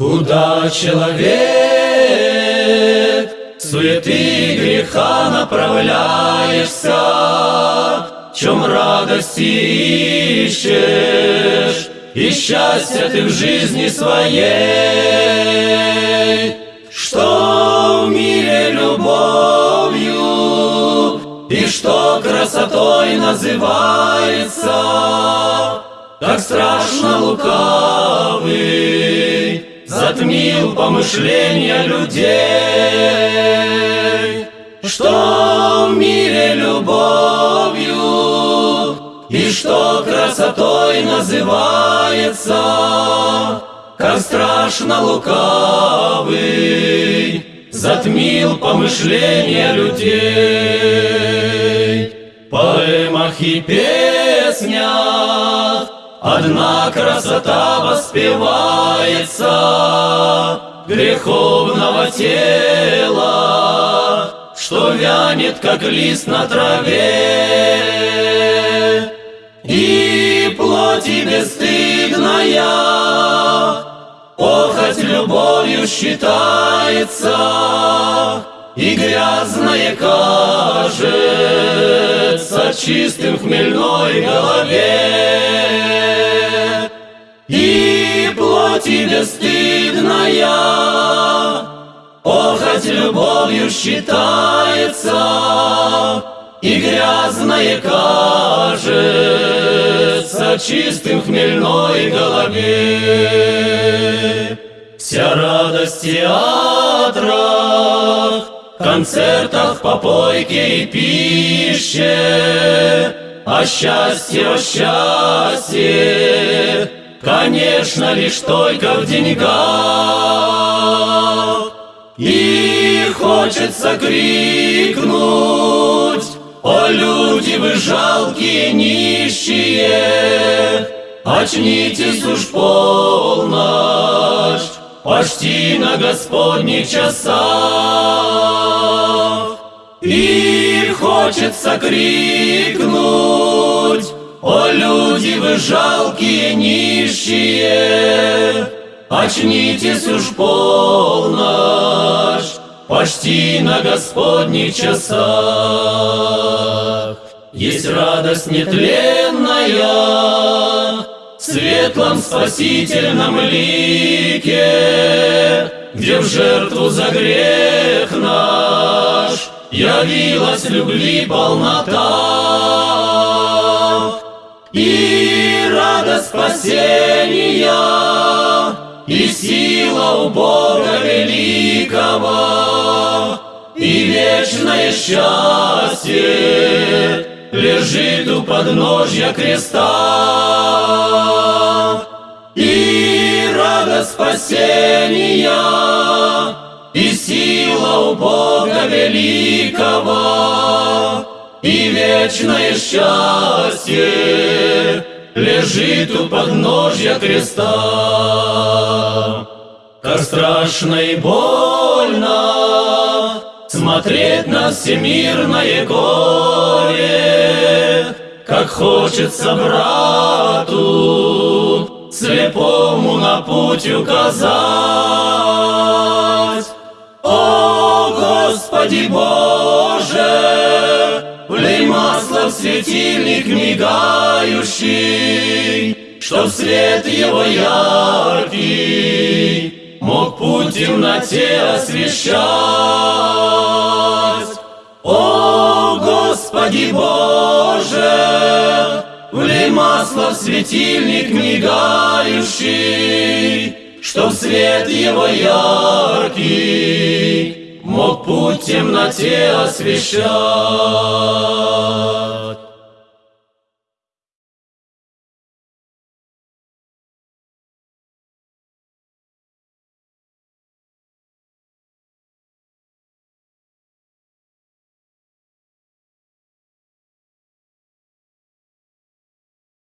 Куда человек суеты греха направляешься, чем радости ищешь, и счастья ты в жизни своей, Что в мире любовью, и что красотой называется, Так страшно лукавый затмил помышления людей, что в мире любовью и что красотой называется, как страшно лукавый затмил помышления людей. Поэмах и песнях Одна красота воспевается Греховного тела, Что вянет, как лист на траве. И плоти бесстыдная, Похоть любовью считается, И грязное кажется Чистым в хмельной голове плоти бесстыдная, Похоть любовью считается, И грязное кажется Чистым хмельной голове. Вся радость театрах, Концертах, попойке и пище, А счастье, о счастье, Конечно, лишь только в деньгах. И хочется крикнуть, О, люди вы жалкие нищие, Очнитесь уж полночь, Почти на Господних часах. И хочется крикнуть, о, люди вы жалкие, нищие, Очнитесь уж полночь, Почти на Господних часах. Есть радость нетленная, светлом спасительном лике, Где в жертву за грех наш Явилась любви полнота. И радость спасения, и сила у Бога великого, и вечное счастье лежит у подножья креста. И радость спасения, и сила у Бога великого, и вечное счастье лежит у подножья креста. Как страшно и больно смотреть на всемирное горе, как хочется брату слепому на путь указать. О, Господи Боже! Влей масло в светильник мигающий, Чтоб свет его яркий Мог путь темноте освещать. О, Господи Боже, Влей масло в светильник мигающий, Чтоб свет его яркий мог путь темноте освещать.